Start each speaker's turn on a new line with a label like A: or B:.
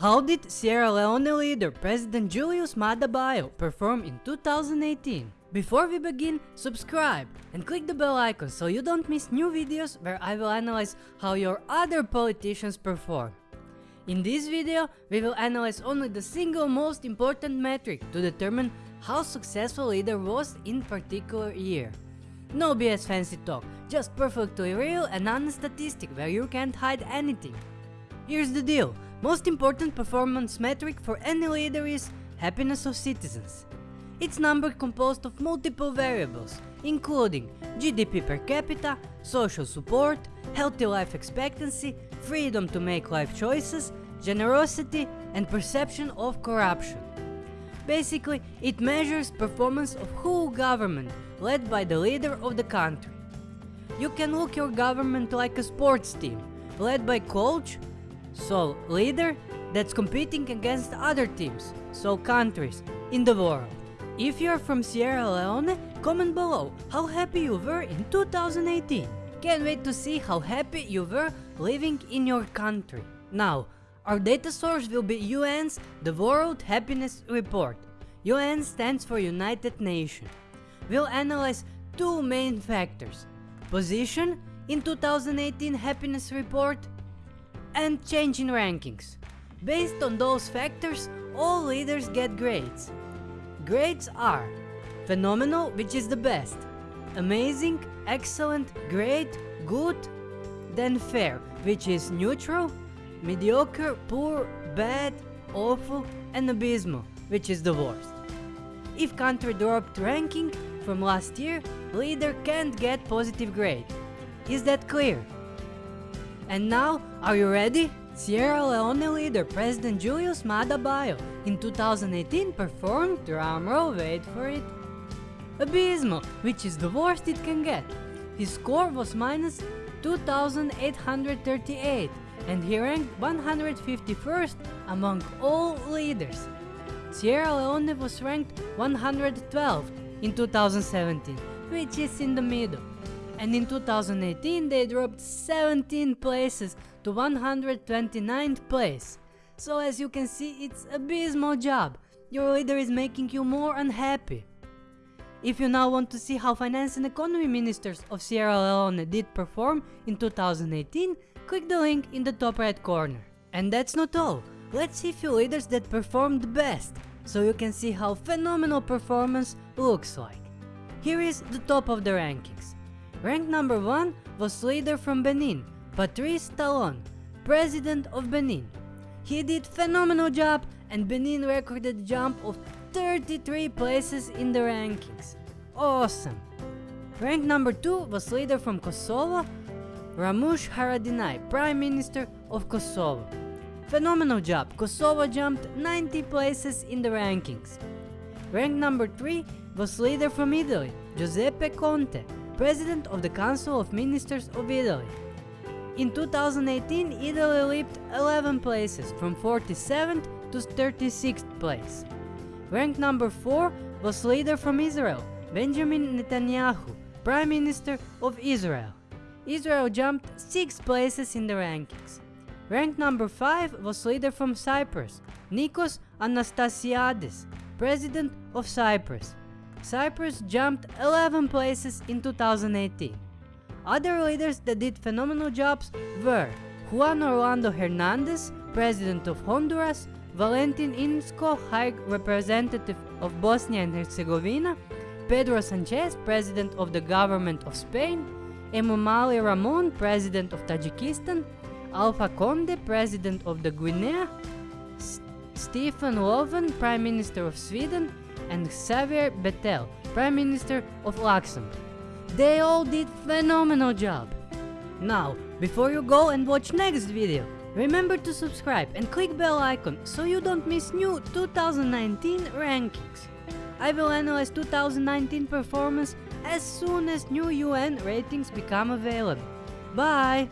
A: How did Sierra Leone leader President Julius Maada Bio perform in 2018? Before we begin, subscribe and click the bell icon so you don't miss new videos where I will analyze how your other politicians perform. In this video, we will analyze only the single most important metric to determine how successful leader was in particular year. No BS fancy talk, just perfectly real and honest statistic where you can't hide anything. Here's the deal, most important performance metric for any leader is happiness of citizens. It's number composed of multiple variables, including GDP per capita, social support, healthy life expectancy, freedom to make life choices, generosity, and perception of corruption. Basically, it measures performance of whole government led by the leader of the country. You can look your government like a sports team, led by coach, so leader, that's competing against other teams, so countries, in the world. If you are from Sierra Leone, comment below how happy you were in 2018. Can't wait to see how happy you were living in your country. Now, our data source will be UN's The World Happiness Report. UN stands for United Nations. We'll analyze two main factors. Position in 2018 happiness report and change in rankings. Based on those factors, all leaders get grades. Grades are phenomenal, which is the best, amazing, excellent, great, good, then fair, which is neutral, mediocre, poor, bad, awful, and abysmal, which is the worst. If country dropped ranking from last year, leader can't get positive grade. Is that clear? And now, are you ready? Sierra Leone leader President Julius Maada Bio in 2018 performed, drumroll, wait for it, abysmal, which is the worst it can get. His score was minus 2838 and he ranked 151st among all leaders. Sierra Leone was ranked 112th in 2017, which is in the middle. And in 2018 they dropped 17 places to 129th place. So as you can see it's abysmal job. Your leader is making you more unhappy. If you now want to see how finance and economy ministers of Sierra Leone did perform in 2018, click the link in the top right corner. And that's not all, let's see few leaders that performed best, so you can see how phenomenal performance looks like. Here is the top of the rankings. Rank number 1 was leader from Benin, Patrice Talon, president of Benin. He did phenomenal job and Benin recorded a jump of 33 places in the rankings. Awesome! Rank number 2 was leader from Kosovo, Ramush Haradinaj, Prime Minister of Kosovo. Phenomenal job, Kosovo jumped 90 places in the rankings. Rank number 3 was leader from Italy, Giuseppe Conte, President of the Council of Ministers of Italy. In 2018, Italy leaped 11 places from 47th to 36th place. Rank number 4 was leader from Israel, Benjamin Netanyahu, Prime Minister of Israel. Israel jumped 6 places in the rankings. Rank number 5 was leader from Cyprus, Nikos Anastasiades, President of Cyprus. Cyprus jumped 11 places in 2018. Other leaders that did phenomenal jobs were Juan Orlando Hernandez, President of Honduras, Valentin Inzko, High Representative of Bosnia and Herzegovina, Pedro Sanchez, President of the Government of Spain, Emomali Rahmon, President of Tajikistan, Alpha Conde, President of the Guinea, S Stefan Löfven, Prime Minister of Sweden, and Xavier Bettel, Prime Minister of Luxembourg. They all did phenomenal job. Now, before you go and watch next video, remember to subscribe and click bell icon so you don't miss new 2019 rankings. I will analyze 2019 performance as soon as new UN ratings become available. Bye!